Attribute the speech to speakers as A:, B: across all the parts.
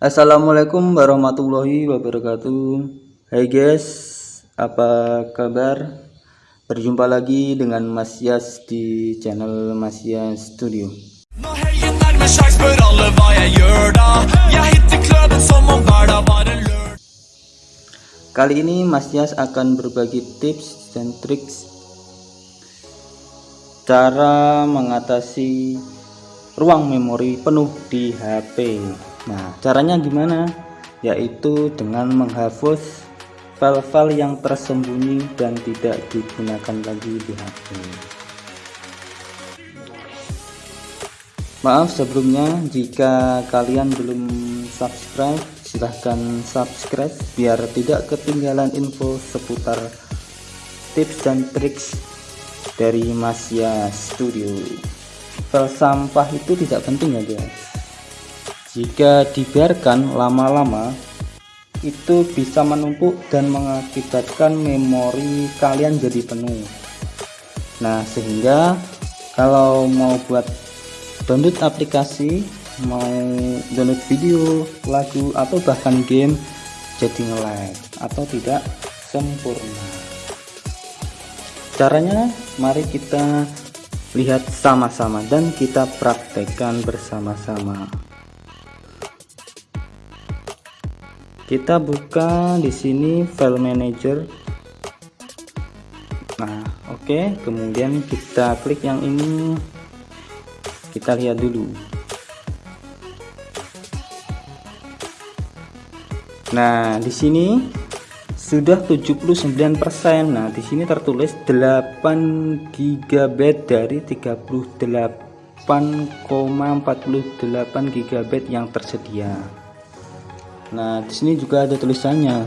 A: Assalamualaikum warahmatullahi wabarakatuh. Hai guys apa kabar? Berjumpa lagi dengan Mas Yas di channel Mas Yas Studio. Kali ini Mas Yas akan berbagi tips dan triks cara mengatasi ruang memori penuh di HP Nah, caranya gimana? Yaitu dengan menghapus file-file yang tersembunyi dan tidak digunakan lagi di HP. Maaf sebelumnya jika kalian belum subscribe, silahkan subscribe biar tidak ketinggalan info seputar tips dan triks dari Masya Studio. File sampah itu tidak penting ya guys jika dibiarkan lama-lama itu bisa menumpuk dan mengakibatkan memori kalian jadi penuh. Nah sehingga kalau mau buat download aplikasi mau download video lagu atau bahkan game jadi nge-lag atau tidak sempurna. Caranya mari kita lihat sama-sama dan kita praktekkan bersama-sama kita buka di sini file manager. Nah oke. Okay. kemudian kita klik yang ini. Kita lihat dulu. Nah di sini sudah 79% nah di sini tertulis 8 GB dari 38,48 GB yang tersedia Nah, di sini juga ada tulisannya.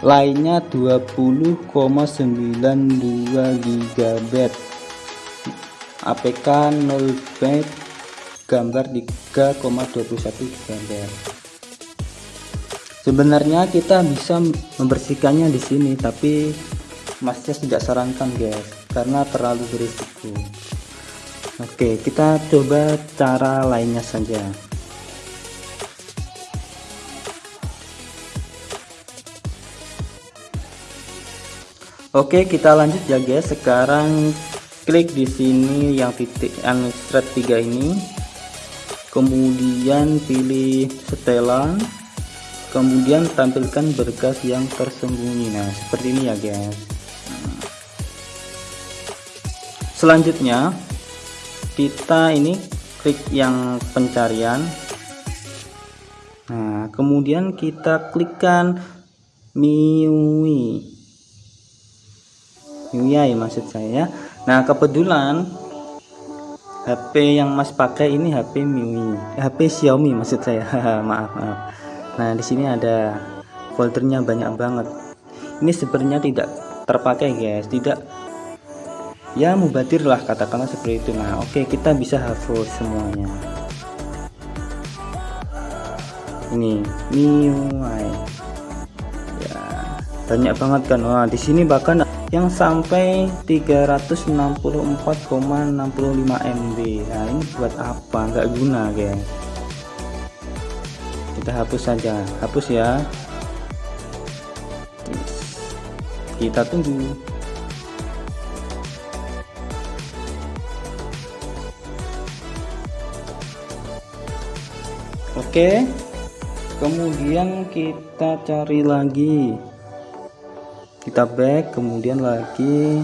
A: Lainnya 20,92 GB. APK 0 byte gambar 3,21 GB. Sebenarnya kita bisa membersihkannya di sini, tapi masnya tidak sarankan guys, karena terlalu berisiko. Oke, kita coba cara lainnya saja. Oke, kita lanjut ya guys. Sekarang klik di sini yang titik unstrat 3 ini. Kemudian pilih setelan. Kemudian tampilkan berkas yang tersembunyi. Nah, seperti ini ya guys. Selanjutnya kita ini klik yang pencarian. Nah, kemudian kita klikkan MIUI MIUI maksud saya. Nah kebetulan HP yang Mas pakai ini HP MIUI HP Xiaomi maksud saya. Maaf maaf. Nah di sini ada foldernya banyak banget. Ini sebenarnya tidak terpakai guys. Tidak. Ya mubadir lah katakanlah seperti itu. Nah oke kita bisa hapus semuanya. Ini MIUI banyak banget kan. Wah di sini bahkan yang sampai 364,65 MB nah ini buat apa? Nggak guna guys kita hapus saja. Hapus ya. Kita tunggu. Oke. Kemudian kita cari lagi kita back kemudian lagi.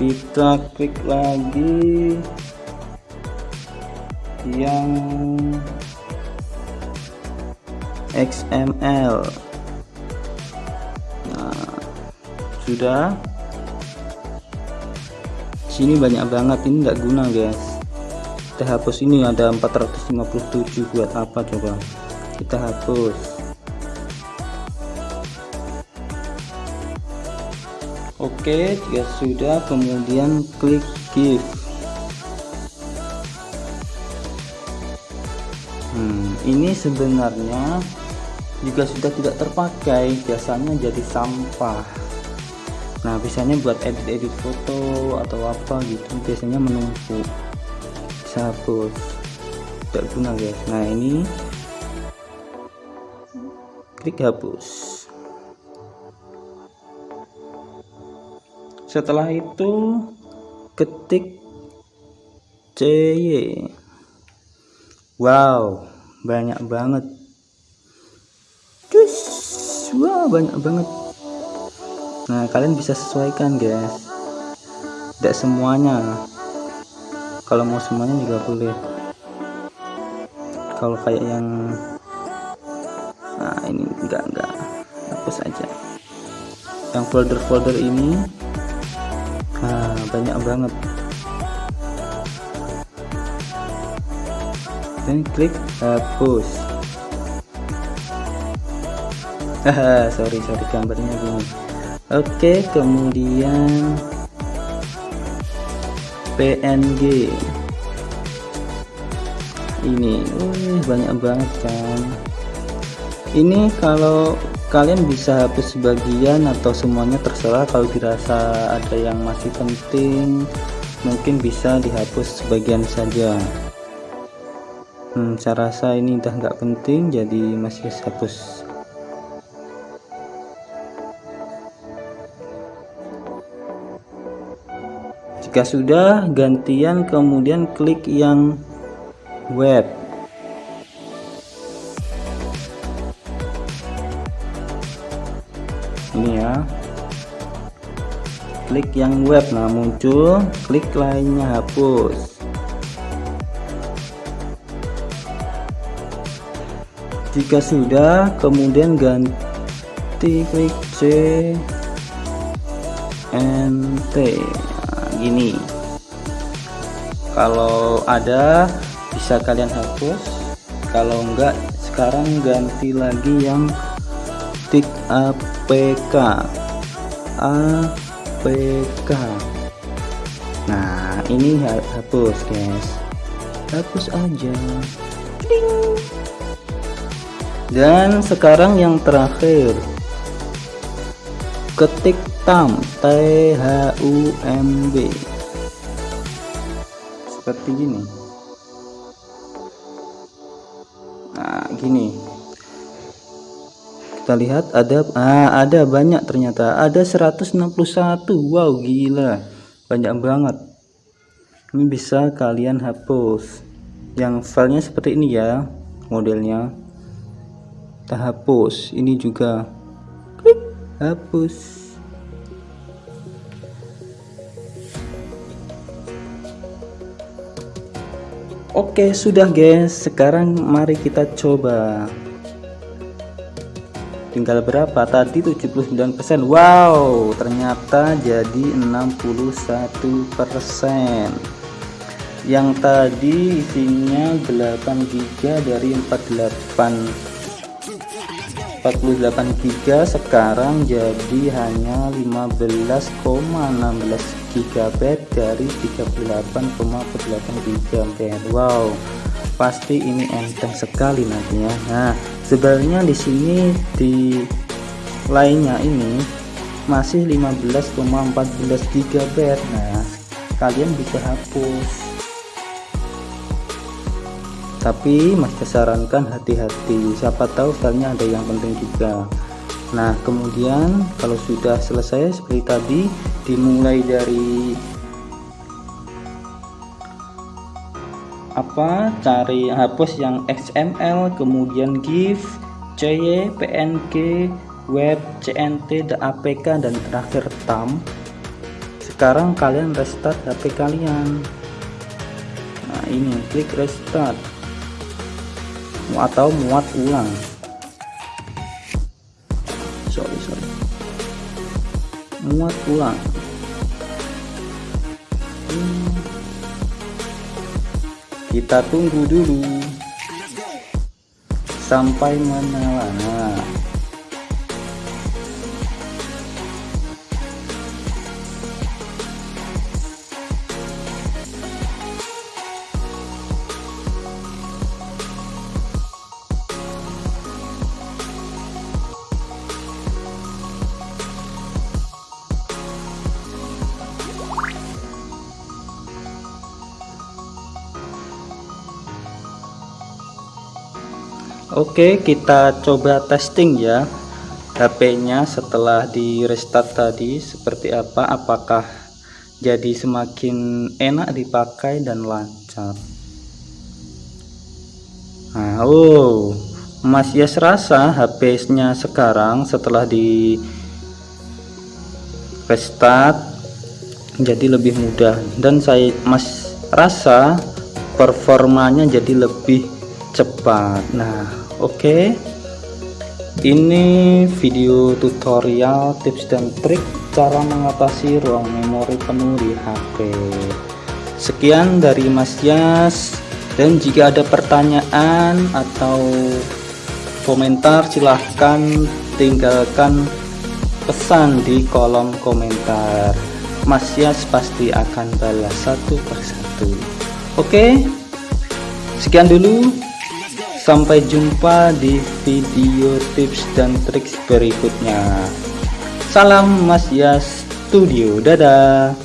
A: Kita klik lagi. Yang XML sudah. Sini banyak banget ini enggak guna guys. Kita hapus ini ada 457 buat apa coba? Kita hapus. Oke jika sudah kemudian klik give hmm, ini sebenarnya juga sudah tidak terpakai biasanya jadi sampah nah biasanya buat edit-edit foto atau apa gitu biasanya menumpuk hapus tidak guna guys. Nah ini klik hapus. Setelah itu ketik CY wow banyak banget. Cus wow banyak banget nah kalian bisa sesuaikan guys. Tidak semuanya. Kalau mau semuanya juga boleh. Kalau kayak yang nah ini enggak enggak. Hapus aja. Yang folder-folder ini nah banyak banget. Dan klik hapus. Haha sorry sorry gambarnya gini oke kemudian PNG ini wih, banyak banget kan? Ini kalau kalian bisa hapus sebagian atau semuanya terserah. Kalau dirasa ada yang masih penting mungkin bisa dihapus sebagian saja. Hmm, saya rasa ini udah nggak penting jadi masih hapus jika sudah gantian kemudian klik yang web. Ini ya. Klik yang web nah muncul klik lainnya hapus. Jika sudah kemudian ganti klik C NT nah, gini kalau ada bisa kalian hapus. Kalau enggak sekarang ganti lagi yang tik APK APK nah ini hapus guys. Hapus aja. Ding. Dan sekarang yang terakhir ketik tam T H U M B. Seperti gini. Nah gini. Kita lihat ada ah, ada banyak ternyata. Ada 161 wow gila. Banyak banget. Ini bisa kalian hapus. Yang filenya seperti ini ya modelnya. Kita hapus. Ini juga hapus. Oke sudah guys. Sekarang mari kita coba. Tinggal berapa? Tadi 79% Wow ternyata jadi 61% yang tadi isinya 8 GB dari 48 48 GB sekarang jadi hanya 15,16 GB dari 38,48 GB wow pasti ini enteng sekali nantinya. Nah sebenarnya di sini di lainnya ini masih 15,14 GB nah kalian bisa hapus tapi masih sarankan hati-hati. Siapa tahu filenya ada yang penting juga. Nah kemudian kalau sudah selesai seperti tadi dimulai dari apa? Cari hapus yang XML kemudian GIF CY PNG web CNT dan APK dan terakhir TAM sekarang kalian restart HP kalian. Nah ini klik restart atau muat ulang. Sorry sorry. Muat ulang. Hmm. kita tunggu dulu. Sampai menyala nah Oke kita coba testing ya HP-nya setelah di restart tadi seperti apa? Apakah jadi semakin enak dipakai dan lancar? Nah oh masih serasa HP-nya sekarang setelah di restart jadi lebih mudah. Dan saya mas rasa performanya jadi lebih cepat. Nah oke. Ini video tutorial tips dan trik cara mengatasi ruang memori penuh di HP sekian dari Mas Yas. Dan jika ada pertanyaan atau komentar silahkan tinggalkan pesan di kolom komentar. Mas Yas pasti akan balas satu persatu. Oke. Sekian dulu sampai jumpa di video tips dan trik berikutnya. Salam Mas Yas Studio. Dadah